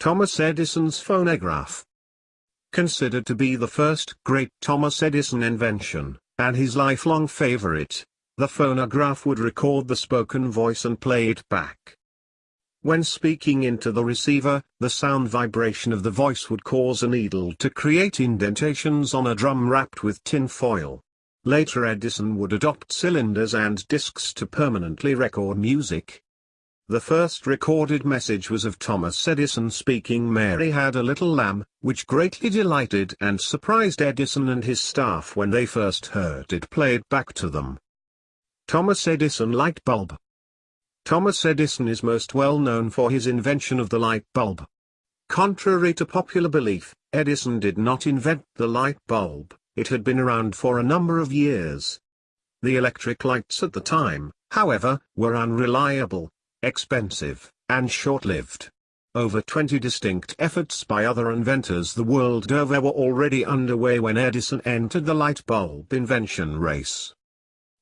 Thomas Edison's phonograph. Considered to be the first great Thomas Edison invention, and his lifelong favorite, the phonograph would record the spoken voice and play it back. When speaking into the receiver, the sound vibration of the voice would cause a needle to create indentations on a drum wrapped with tin foil. Later Edison would adopt cylinders and discs to permanently record music, the first recorded message was of Thomas Edison speaking Mary had a little lamb, which greatly delighted and surprised Edison and his staff when they first heard it played back to them. Thomas Edison Light Bulb Thomas Edison is most well known for his invention of the light bulb. Contrary to popular belief, Edison did not invent the light bulb, it had been around for a number of years. The electric lights at the time, however, were unreliable, expensive, and short-lived. Over 20 distinct efforts by other inventors the world over were already underway when Edison entered the light bulb invention race.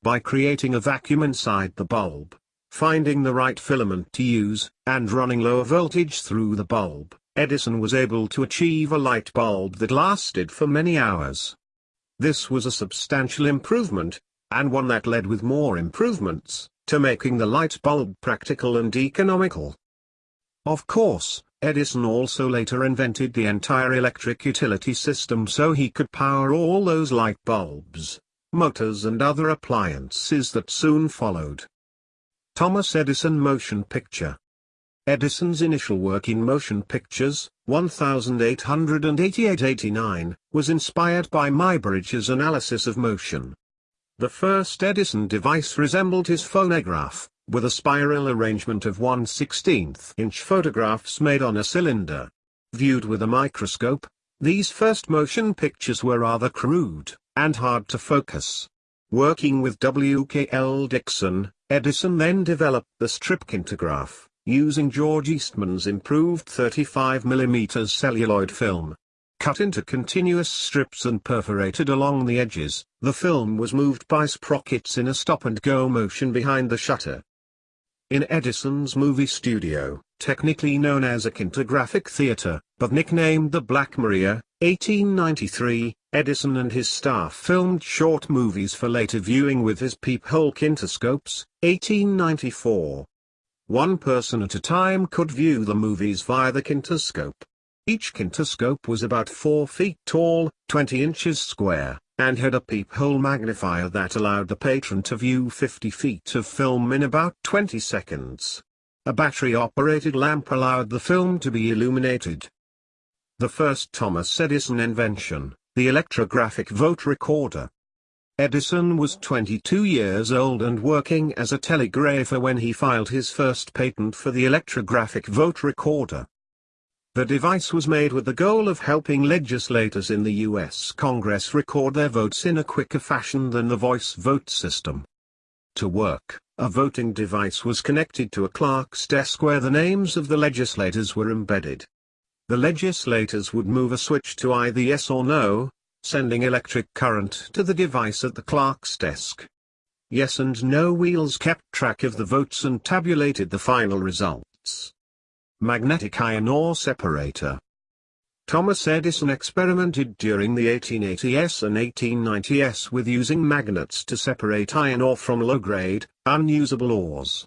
By creating a vacuum inside the bulb, finding the right filament to use, and running low voltage through the bulb, Edison was able to achieve a light bulb that lasted for many hours. This was a substantial improvement, and one that led with more improvements, to making the light bulb practical and economical. Of course, Edison also later invented the entire electric utility system so he could power all those light bulbs, motors and other appliances that soon followed. Thomas Edison Motion Picture Edison's initial work in motion pictures, 1888-89, was inspired by Muybridge's analysis of motion. The first Edison device resembled his phonograph, with a spiral arrangement of 1 16th inch photographs made on a cylinder. Viewed with a microscope, these first motion pictures were rather crude, and hard to focus. Working with W.K.L. Dickson, Edison then developed the strip stripkintograph, using George Eastman's improved 35mm celluloid film. Cut into continuous strips and perforated along the edges, the film was moved by sprockets in a stop-and-go motion behind the shutter. In Edison's movie studio, technically known as a kinetographic theater, but nicknamed the Black Maria, 1893, Edison and his staff filmed short movies for later viewing with his peephole kinetoscopes, 1894. One person at a time could view the movies via the kinetoscope. Each kinetoscope was about 4 feet tall, 20 inches square, and had a peephole magnifier that allowed the patron to view 50 feet of film in about 20 seconds. A battery-operated lamp allowed the film to be illuminated. The first Thomas Edison invention, the electrographic vote recorder. Edison was 22 years old and working as a telegrapher when he filed his first patent for the electrographic vote recorder. The device was made with the goal of helping legislators in the U.S. Congress record their votes in a quicker fashion than the voice vote system. To work, a voting device was connected to a clerk's desk where the names of the legislators were embedded. The legislators would move a switch to either yes or no, sending electric current to the device at the clerk's desk. Yes and no wheels kept track of the votes and tabulated the final results magnetic iron ore separator. Thomas Edison experimented during the 1880s and 1890s with using magnets to separate iron ore from low-grade, unusable ores.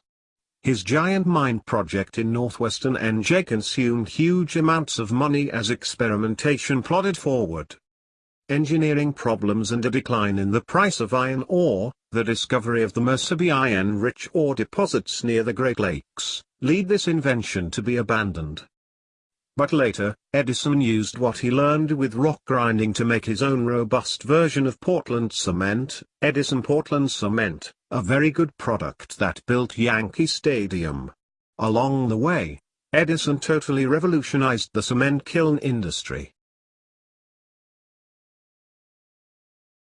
His giant mine project in northwestern NJ consumed huge amounts of money as experimentation plodded forward. Engineering problems and a decline in the price of iron ore, the discovery of the Mesabi iron-rich ore deposits near the Great Lakes, lead this invention to be abandoned. But later, Edison used what he learned with rock grinding to make his own robust version of Portland cement, Edison Portland Cement, a very good product that built Yankee Stadium. Along the way, Edison totally revolutionized the cement kiln industry.